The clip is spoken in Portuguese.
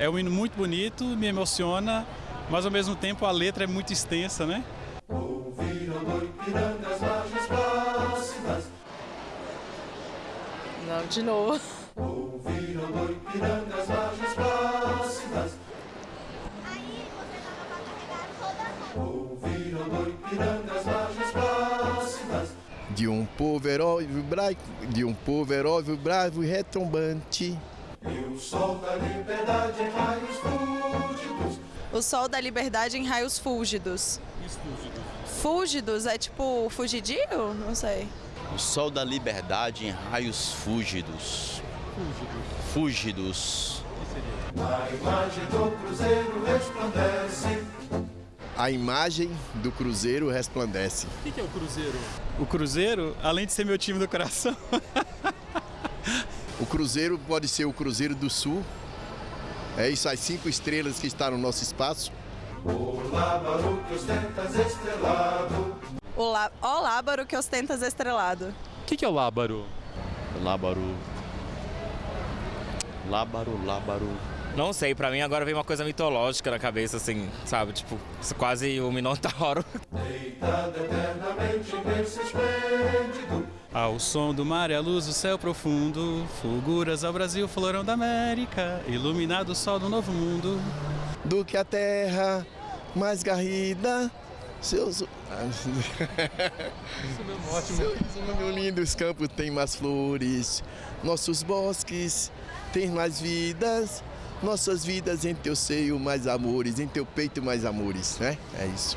É um hino muito bonito, me emociona, mas ao mesmo tempo a letra é muito extensa, né? Não, de novo. De um povo herói, bravo, de um povo herói, bravo e retumbante. E o sol da liberdade em raios fúlgidos. O sol da liberdade em raios fúlgidos. Fúlgidos é tipo fugidio? Não sei. O sol da liberdade em raios fúlgidos. Fúlgidos. A imagem do cruzeiro resplandece. A imagem do Cruzeiro resplandece. O que é o Cruzeiro? O Cruzeiro, além de ser meu time do coração, O Cruzeiro pode ser o Cruzeiro do Sul. É isso, as cinco estrelas que estão no nosso espaço. O lábaro que ostentas estrelado. O lá... Ó lábaro que ostentas estrelado. o que, que é o Lábaro? Lábaro. Lábaro, lábaro. Não sei, pra mim agora vem uma coisa mitológica na cabeça, assim, sabe? Tipo, quase o Minotauro. Deitado eternamente esplêndido. Ao som do mar e a luz do céu profundo, fulguras ao Brasil, florão da América, iluminado o sol do novo mundo. Do que a terra mais garrida. Seus. Seus lindos campos têm mais flores. Nossos bosques têm mais vidas. Nossas vidas em teu seio mais amores, em teu peito mais amores, né? É isso.